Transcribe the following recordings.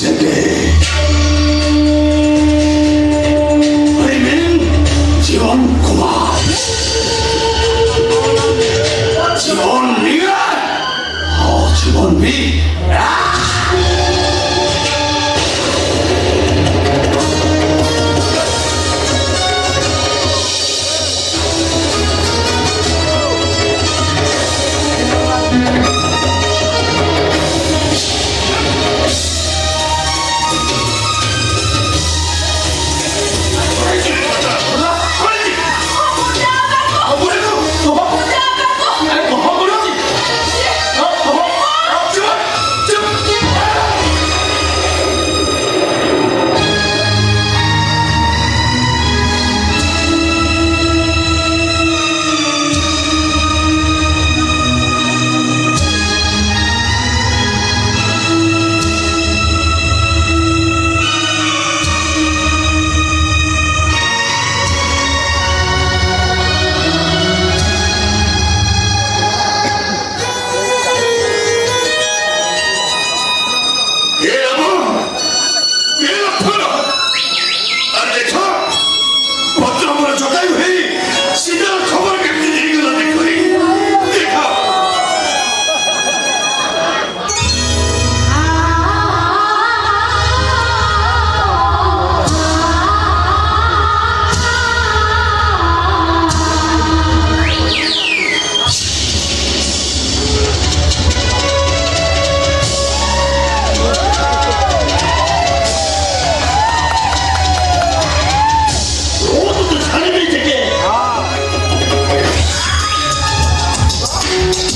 Yes.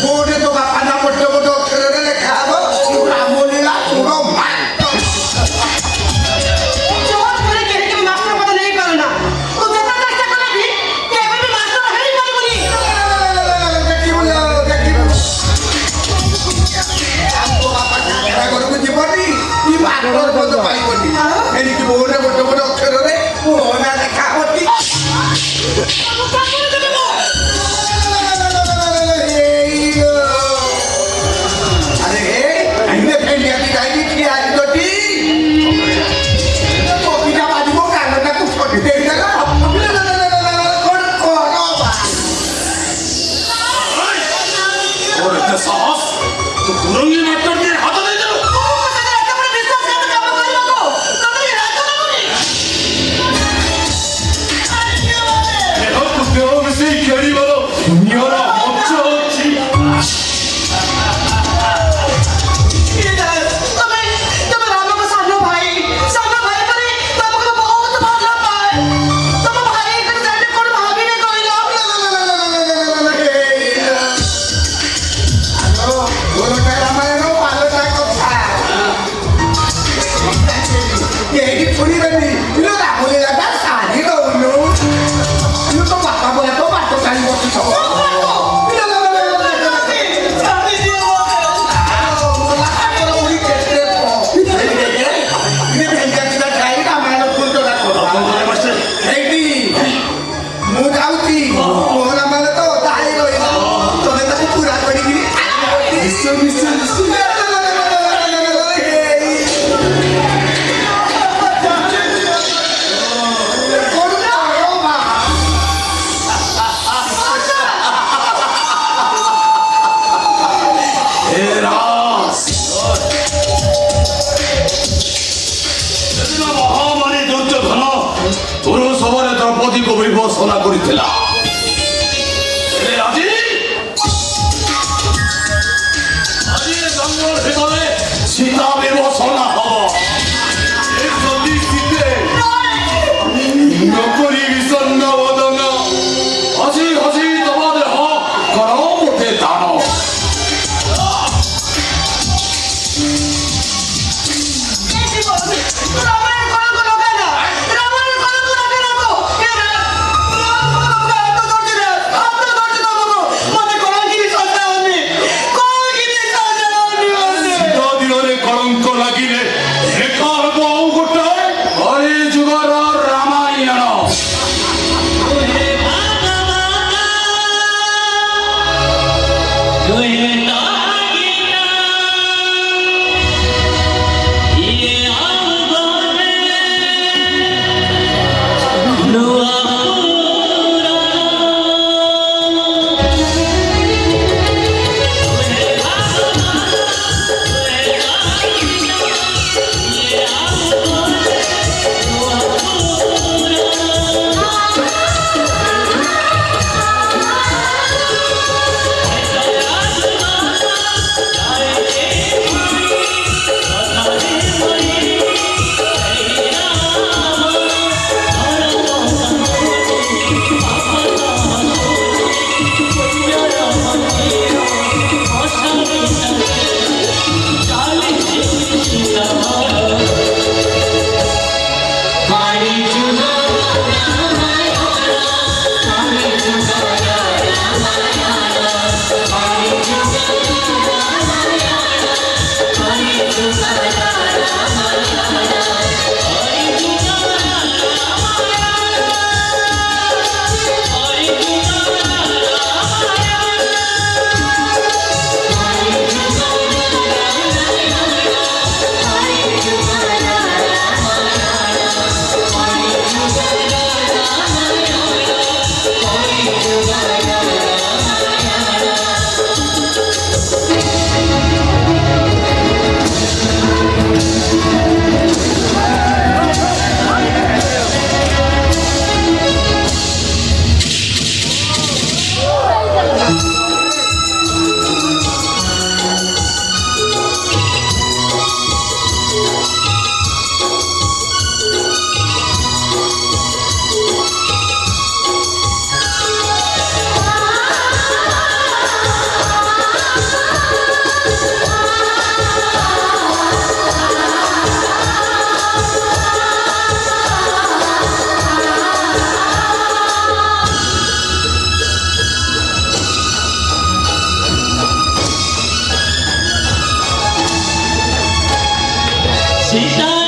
Budi tu kapan nak ঘোষণা করেছিলাম Cidade.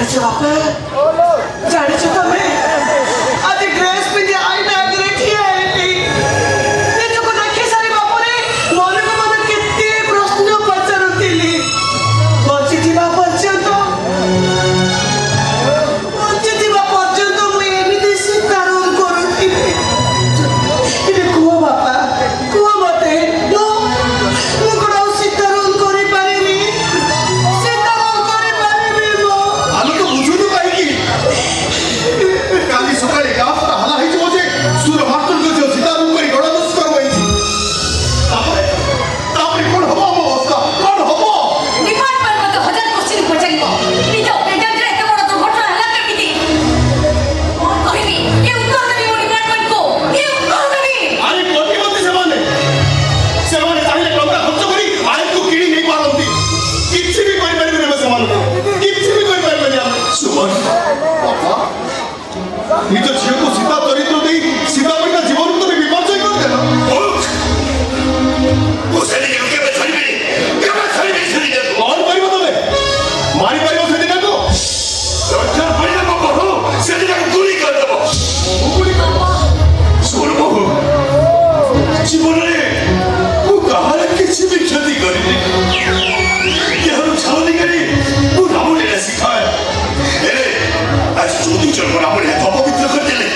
¡Oh, no! ¡Ya le he hecho! 일단 지금 সুবিচার করা পড়ে অপবিত্র করে দিলে